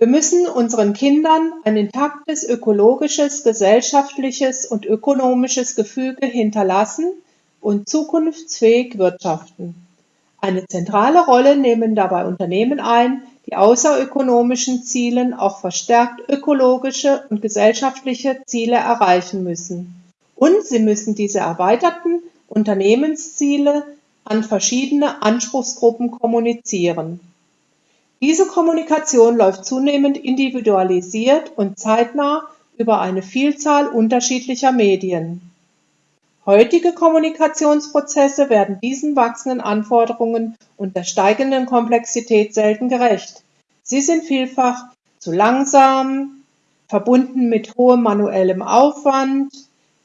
Wir müssen unseren Kindern ein intaktes ökologisches, gesellschaftliches und ökonomisches Gefüge hinterlassen und zukunftsfähig wirtschaften. Eine zentrale Rolle nehmen dabei Unternehmen ein, die außer ökonomischen Zielen auch verstärkt ökologische und gesellschaftliche Ziele erreichen müssen. Und sie müssen diese erweiterten Unternehmensziele an verschiedene Anspruchsgruppen kommunizieren. Diese Kommunikation läuft zunehmend individualisiert und zeitnah über eine Vielzahl unterschiedlicher Medien. Heutige Kommunikationsprozesse werden diesen wachsenden Anforderungen und der steigenden Komplexität selten gerecht. Sie sind vielfach zu langsam, verbunden mit hohem manuellem Aufwand,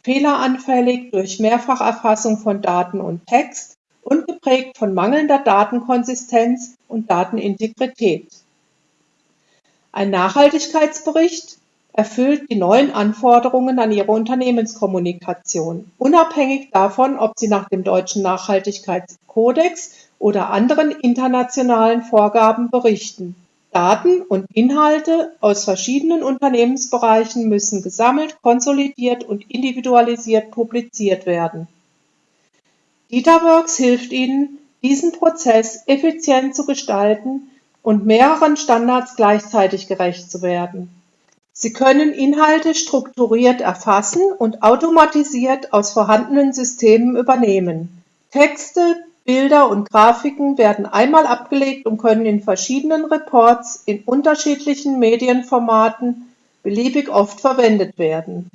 fehleranfällig durch Mehrfacherfassung von Daten und Text und geprägt von mangelnder Datenkonsistenz und Datenintegrität. Ein Nachhaltigkeitsbericht erfüllt die neuen Anforderungen an ihre Unternehmenskommunikation, unabhängig davon, ob sie nach dem deutschen Nachhaltigkeitskodex oder anderen internationalen Vorgaben berichten. Daten und Inhalte aus verschiedenen Unternehmensbereichen müssen gesammelt, konsolidiert und individualisiert publiziert werden. DataWorks hilft Ihnen, diesen Prozess effizient zu gestalten und mehreren Standards gleichzeitig gerecht zu werden. Sie können Inhalte strukturiert erfassen und automatisiert aus vorhandenen Systemen übernehmen. Texte, Bilder und Grafiken werden einmal abgelegt und können in verschiedenen Reports in unterschiedlichen Medienformaten beliebig oft verwendet werden.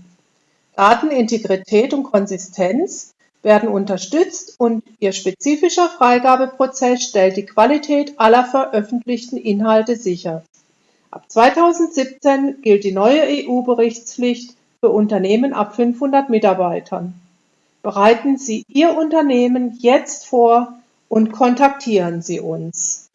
Datenintegrität und Konsistenz werden unterstützt und ihr spezifischer Freigabeprozess stellt die Qualität aller veröffentlichten Inhalte sicher. Ab 2017 gilt die neue EU-Berichtspflicht für Unternehmen ab 500 Mitarbeitern. Bereiten Sie Ihr Unternehmen jetzt vor und kontaktieren Sie uns.